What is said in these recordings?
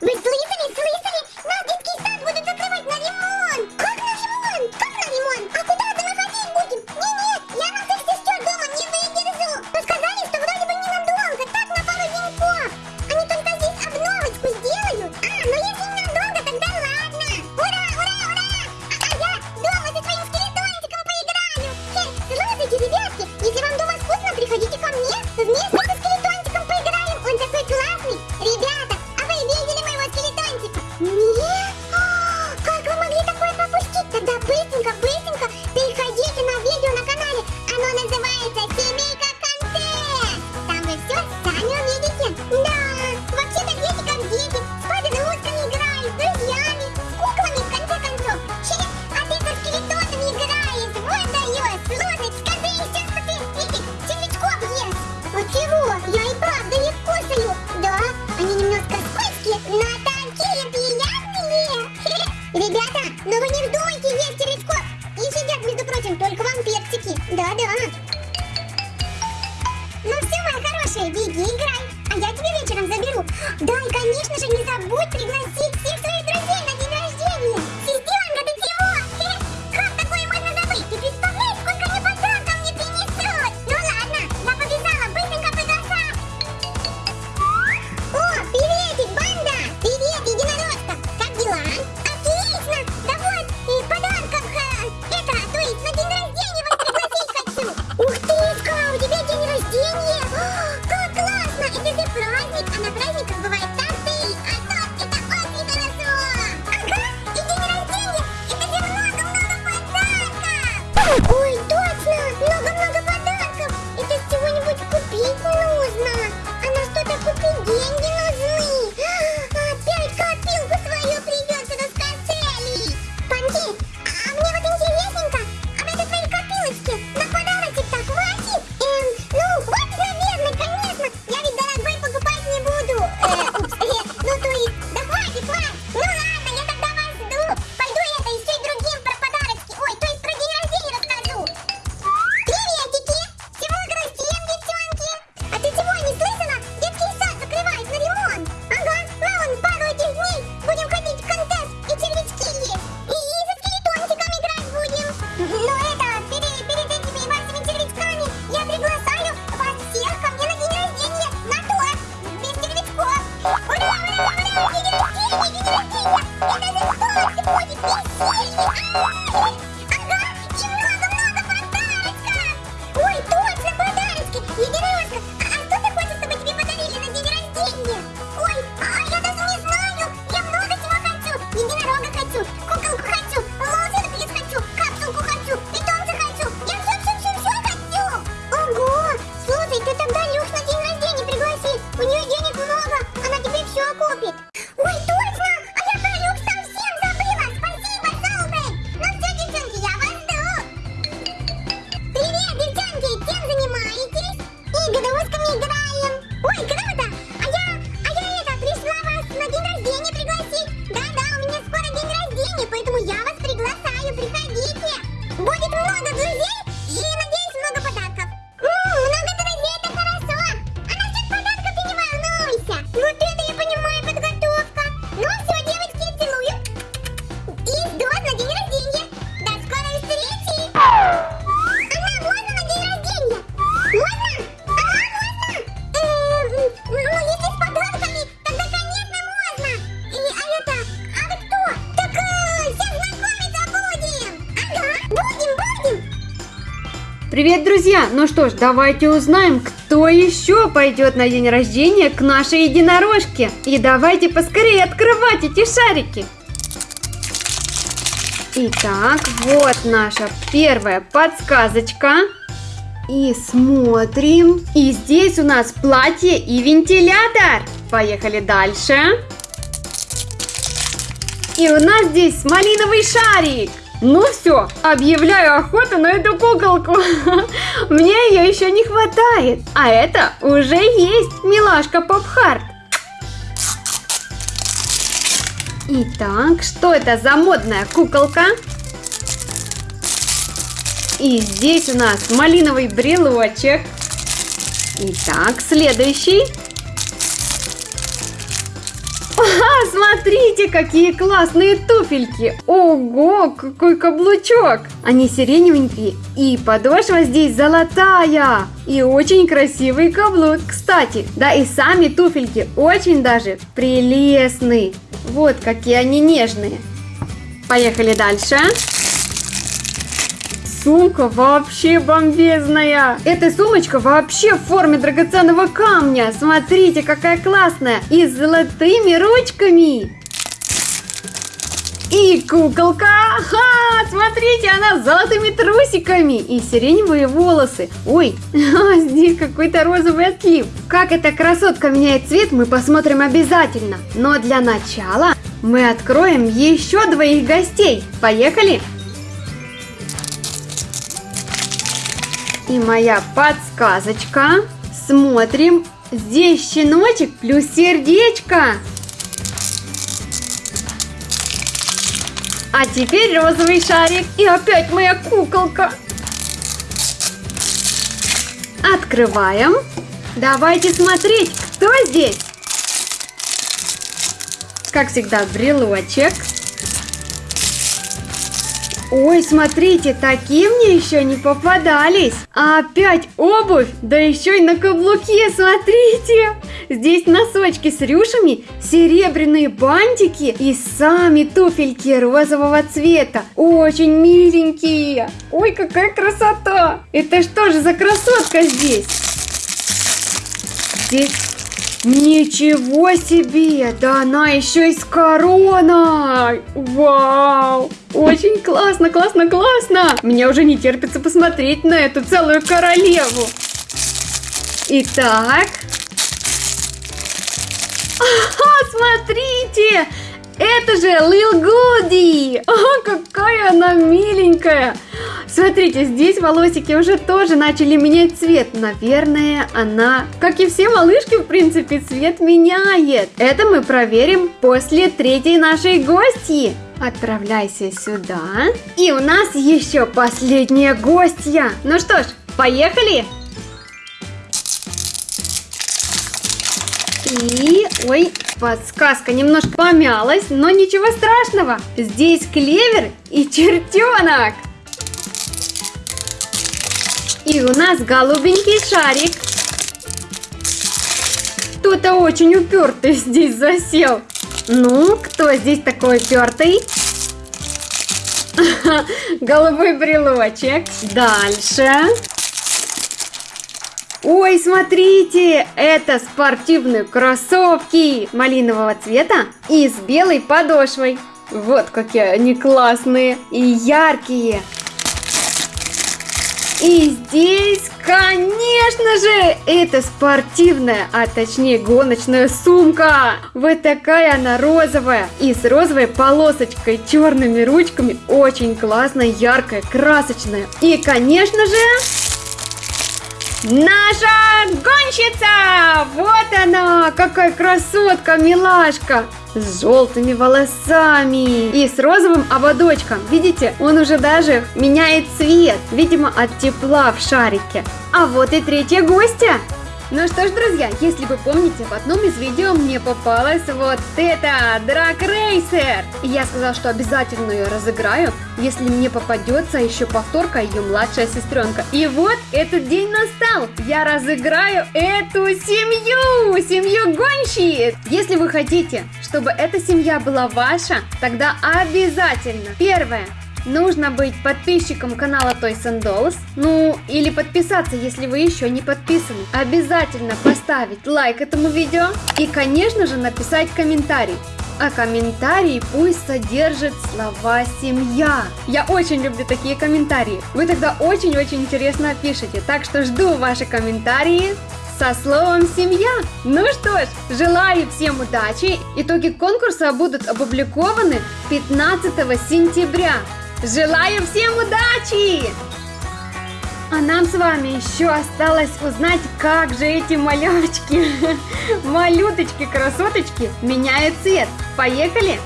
Relieve Да-да. Ну все, мои хорошие, беги играй, а я тебя вечером заберу. Да, и конечно же не забудь пригласить всех друзья, ну что ж, давайте узнаем, кто еще пойдет на день рождения к нашей единорожке. И давайте поскорее открывать эти шарики. Итак, вот наша первая подсказочка. И смотрим. И здесь у нас платье и вентилятор. Поехали дальше. И у нас здесь малиновый шарик. Ну все, объявляю охоту на эту куколку. Мне ее еще не хватает. А это уже есть, милашка Попхарт. Итак, что это за модная куколка? И здесь у нас малиновый брелочек. Итак, следующий. Смотрите, какие классные туфельки! Ого, какой каблучок! Они сиреневенькие, и подошва здесь золотая! И очень красивый каблук, кстати. Да и сами туфельки очень даже прелестные. Вот какие они нежные. Поехали дальше. Сумка вообще бомбезная. Эта сумочка вообще в форме драгоценного камня. Смотрите, какая классная. И с золотыми ручками. И куколка, ха, смотрите, она с золотыми трусиками и сиреневые волосы. Ой, а здесь какой-то розовый отлив. Как эта красотка меняет цвет, мы посмотрим обязательно. Но для начала мы откроем еще двоих гостей. Поехали! И моя подсказочка. Смотрим. Здесь щеночек плюс сердечко. А теперь розовый шарик. И опять моя куколка. Открываем. Давайте смотреть, кто здесь. Как всегда, брелочек. Ой, смотрите, такие мне еще не попадались. А опять обувь, да еще и на каблуке, смотрите. Здесь носочки с рюшами, серебряные бантики и сами туфельки розового цвета. Очень миленькие. Ой, какая красота. Это что же за красотка здесь? Здесь Ничего себе! Да она еще и с короной! Вау! Очень классно, классно, классно! Мне уже не терпится посмотреть на эту целую королеву. Итак... Ага, смотрите! Это же Лил Гуди! А, какая она миленькая! Смотрите, здесь волосики уже тоже начали менять цвет. Наверное, она, как и все малышки, в принципе, цвет меняет. Это мы проверим после третьей нашей гости. Отправляйся сюда. И у нас еще последняя гостья. Ну что ж, поехали! И, ой, подсказка немножко помялась, но ничего страшного. Здесь клевер и чертенок. И у нас голубенький шарик. Кто-то очень упертый здесь засел. Ну, кто здесь такой упертый? Голубой брелочек. Дальше. Ой, смотрите, это спортивные кроссовки малинового цвета и с белой подошвой. Вот какие они классные и яркие. И здесь, конечно же, это спортивная, а точнее гоночная сумка. Вот такая она розовая и с розовой полосочкой, черными ручками. Очень классная, яркая, красочная. И, конечно же, Наша гонщица! Вот она! Какая красотка, милашка! С желтыми волосами и с розовым ободочком. Видите, он уже даже меняет цвет, видимо, от тепла в шарике. А вот и третья гостья. Ну что ж, друзья, если вы помните, в одном из видео мне попалась вот эта Драк Рейсер. Я сказала, что обязательно ее разыграю, если мне попадется еще повторка ее младшая сестренка. И вот этот день настал. Я разыграю эту семью, семью гонщиц. Если вы хотите, чтобы эта семья была ваша, тогда обязательно. Первое Нужно быть подписчиком канала Toys and Dolls, ну или подписаться, если вы еще не подписаны. Обязательно поставить лайк этому видео и, конечно же, написать комментарий. А комментарий пусть содержит слова «семья». Я очень люблю такие комментарии. Вы тогда очень-очень интересно пишете, так что жду ваши комментарии со словом «семья». Ну что ж, желаю всем удачи. Итоги конкурса будут опубликованы 15 сентября. Желаю всем удачи! А нам с вами еще осталось узнать, как же эти малявочки, малюточки, красоточки меняют цвет. Поехали!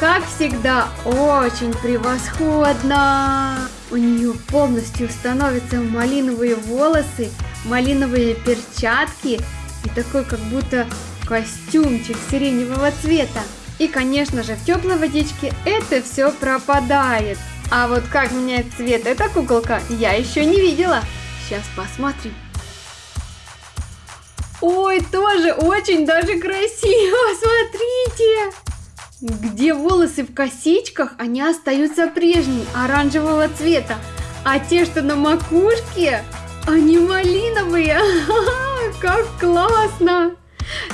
Как всегда, очень превосходно! У нее полностью становятся малиновые волосы, малиновые перчатки и такой как будто костюмчик сиреневого цвета. И, конечно же, в теплой водичке это все пропадает. А вот как меняет цвет эта куколка, я еще не видела. Сейчас посмотрим. Ой, тоже очень даже красиво, смотрите! Где волосы в косичках, они остаются прежними, оранжевого цвета. А те, что на макушке, они малиновые. Как классно!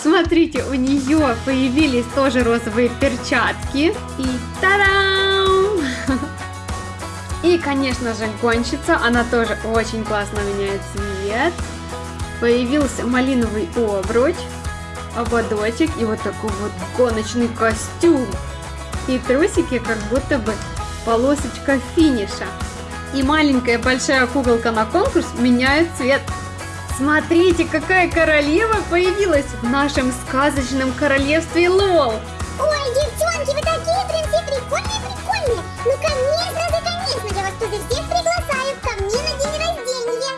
Смотрите, у нее появились тоже розовые перчатки. И тарам! И, конечно же, гонщица, она тоже очень классно меняет цвет. Появился малиновый обруч ободочек и вот такой вот гоночный костюм. И трусики как будто бы полосочка финиша. И маленькая большая куколка на конкурс меняет цвет. Смотрите, какая королева появилась в нашем сказочном королевстве Лол. Ой, девчонки, вы такие прям все прикольные, прикольные. Ну конечно, мне сразу, конечно, я вас туда всех приглашаю, ко мне на день рождения.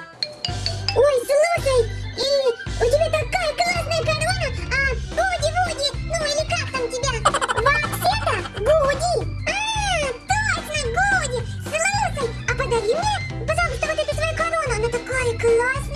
Ой, слушай, и у тебя такая классная корона, а Буди, Буди, ну или как там тебя? Вообще-то Буди. А, точно, Буди. Слушай, а подари мне, пожалуйста, вот эту свою корону, она такая классная.